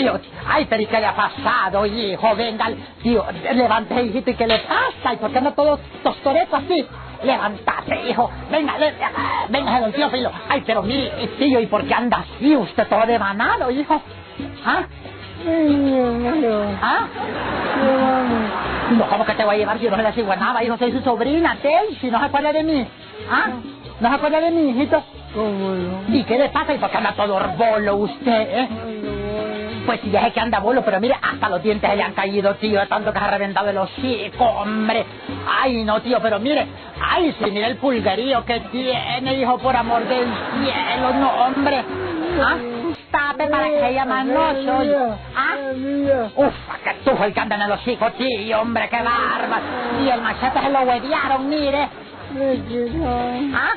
tío. Ay, pero ¿y qué le ha pasado, hijo? Venga, tío, levante, hijito, ¿y qué le pasa? ¿Y por qué anda todo tostoreto así? Levántate, hijo. Venga, le, venga, don tío Filo. Ay, pero mire, tío, ¿y por qué anda así usted todo devanado, hijo? ¿Ah? ¿Ah? No, ¿cómo que te voy a llevar? Yo no sigo a nada, hijo, soy su sobrina, si no se acuerda de mí. ¿Ah? ¿No se acuerda de mí, hijito? ¿Cómo no? ¿Y qué le pasa? ¿Y por qué anda todo bolo usted, eh? Pues si deje que anda bolo, pero mire, hasta los dientes le han caído, tío, tanto que se ha reventado el hocico, hombre. Ay, no, tío, pero mire, ay, sí, mire el pulgarío que tiene, hijo, por amor del cielo, no, hombre. ¿Ah? Tape para que ella manoso. ¿Ah? Uf, que tujo el que anda en el hocico, tío, hombre, qué barba. Y el machete se lo huevearon, mire. ¿Ah?